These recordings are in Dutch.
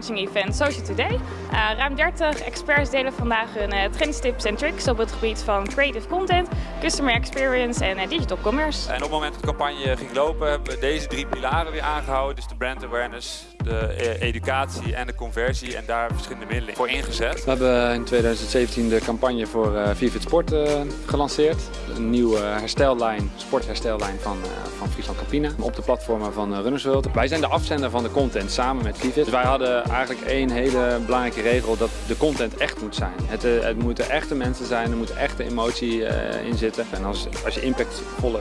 marketing event Social Today. Uh, ruim 30 experts delen vandaag hun uh, trends, tips en tricks op het gebied van creative content, customer experience en uh, digital commerce. En op het moment dat de campagne ging lopen hebben we deze drie pilaren weer aangehouden. Dus de brand awareness, de educatie en de conversie en daar verschillende middelen voor ingezet. We hebben in 2017 de campagne voor uh, Vivid Sport uh, gelanceerd. Een nieuwe herstellijn, sportherstellijn van, uh, van Friesland Campina op de platformen van Runners World. Wij zijn de afzender van de content samen met Vivid. Dus wij hadden eigenlijk één hele belangrijke regel dat de content echt moet zijn. Het, het moeten echte mensen zijn, er moet echte emotie in zitten. En als, als je impactvolle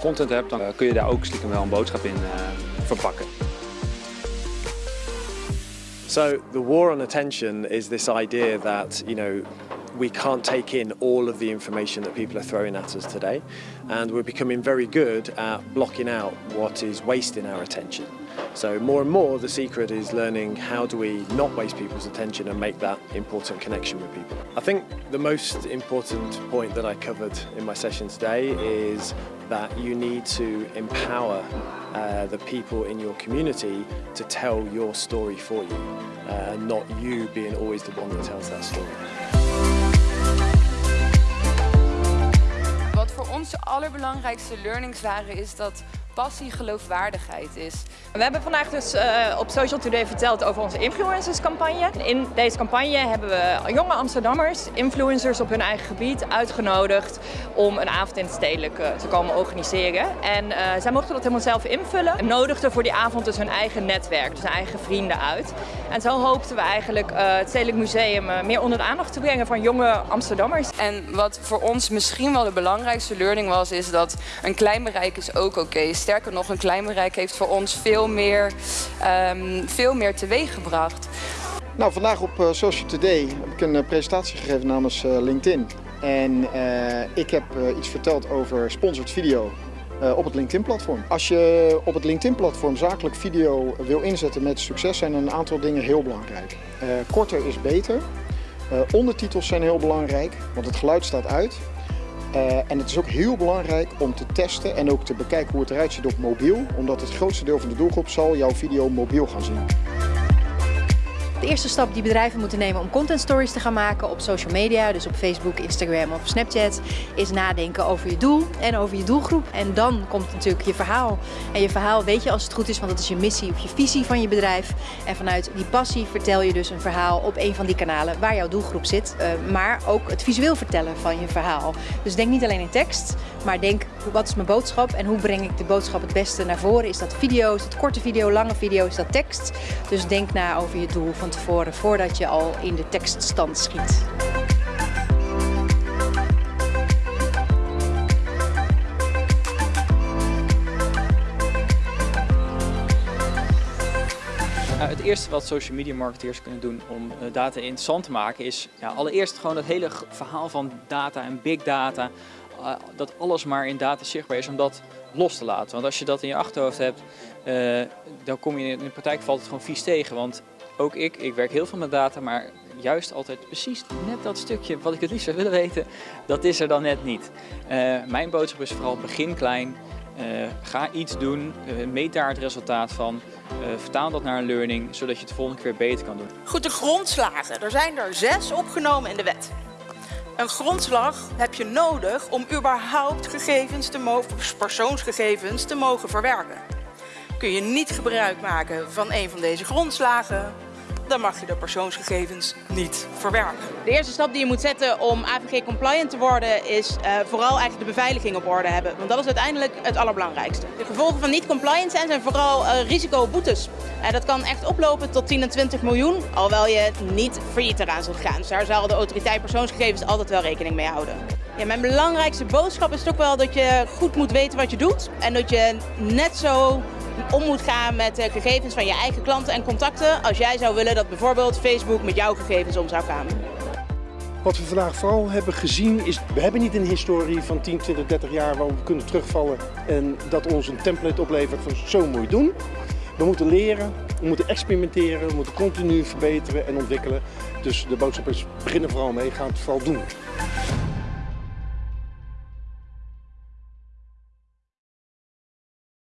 content hebt, dan kun je daar ook stiekem wel een boodschap in verpakken. So the war on attention is this idea that, you know, we can't take in all of the information that people are throwing at us today and we're becoming very good at blocking out what is wasting our attention. So more and more the secret is learning how do we not waste people's attention and make that important connection with people. I think the most important point that I covered in my session today is that you need to empower uh, the people in your community to tell your story for you, uh, not you being always the one that tells that story. Wat voor ons de allerbelangrijkste learnings waren is dat passie geloofwaardigheid is. We hebben vandaag dus uh, op Social Today verteld over onze influencerscampagne. In deze campagne hebben we jonge Amsterdammers, influencers op hun eigen gebied, uitgenodigd om een avond in het stedelijk uh, te komen organiseren. En uh, zij mochten dat helemaal zelf invullen en nodigden voor die avond dus hun eigen netwerk, dus hun eigen vrienden uit. En zo hoopten we eigenlijk het Stedelijk Museum meer onder de aandacht te brengen van jonge Amsterdammers. En wat voor ons misschien wel de belangrijkste learning was, is dat een klein bereik is ook oké. Okay. Sterker nog, een klein bereik heeft voor ons veel meer, um, veel meer teweeg gebracht. Nou, vandaag op uh, Social Today heb ik een uh, presentatie gegeven namens uh, LinkedIn. En ik heb iets verteld over sponsored video op het LinkedIn-platform. Als je op het LinkedIn-platform zakelijk video wil inzetten met succes, zijn een aantal dingen heel belangrijk. korter is beter. ondertitels zijn heel belangrijk, want het geluid staat uit. Uh, en het is ook heel belangrijk om te testen en ook te bekijken hoe het eruit ziet op mobiel. Omdat het grootste deel van de doelgroep zal jouw video mobiel gaan zien. De eerste stap die bedrijven moeten nemen om content stories te gaan maken op social media, dus op Facebook, Instagram of Snapchat, is nadenken over je doel en over je doelgroep. En dan komt natuurlijk je verhaal. En je verhaal weet je als het goed is, want dat is je missie of je visie van je bedrijf. En vanuit die passie vertel je dus een verhaal op een van die kanalen waar jouw doelgroep zit. Uh, maar ook het visueel vertellen van je verhaal. Dus denk niet alleen in tekst, maar denk wat is mijn boodschap en hoe breng ik de boodschap het beste naar voren. Is dat video, is dat korte video, lange video, is dat tekst. Dus denk na over je doel van tevoren, voordat je al in de tekststand schiet. het eerste wat social media marketeers kunnen doen om data interessant te maken is ja, allereerst gewoon het hele verhaal van data en big data dat alles maar in data zichtbaar is om dat los te laten. Want als je dat in je achterhoofd hebt, uh, dan kom je in de praktijk valt het gewoon vies tegen. Want ook ik, ik werk heel veel met data, maar juist altijd precies net dat stukje wat ik het liefst zou willen weten, dat is er dan net niet. Uh, mijn boodschap is vooral begin klein, uh, ga iets doen, meet daar het resultaat van, vertaal dat naar een learning, zodat je het de volgende keer beter kan doen. Goed, de grondslagen, er zijn er zes opgenomen in de wet. Een grondslag heb je nodig om überhaupt gegevens te mogen, persoonsgegevens te mogen verwerken. Kun je niet gebruik maken van een van deze grondslagen, dan mag je de persoonsgegevens niet verwerken. De eerste stap die je moet zetten om AVG compliant te worden is uh, vooral eigenlijk de beveiliging op orde hebben. Want dat is uiteindelijk het allerbelangrijkste. De gevolgen van niet compliant zijn zijn vooral uh, risicoboetes. Uh, dat kan echt oplopen tot 10 en 20 miljoen, alhoewel je niet failliet eraan zult gaan. Dus daar zal de autoriteit persoonsgegevens altijd wel rekening mee houden. Ja, mijn belangrijkste boodschap is toch wel dat je goed moet weten wat je doet. En dat je net zo om moet gaan met de gegevens van je eigen klanten en contacten als jij zou willen dat bijvoorbeeld Facebook met jouw gegevens om zou gaan. Wat we vandaag vooral hebben gezien is, we hebben niet een historie van 10, 20, 30 jaar waar we kunnen terugvallen en dat ons een template oplevert van zo moet je doen. We moeten leren, we moeten experimenteren, we moeten continu verbeteren en ontwikkelen. Dus de boodschap is, beginnen vooral mee, ga het vooral doen.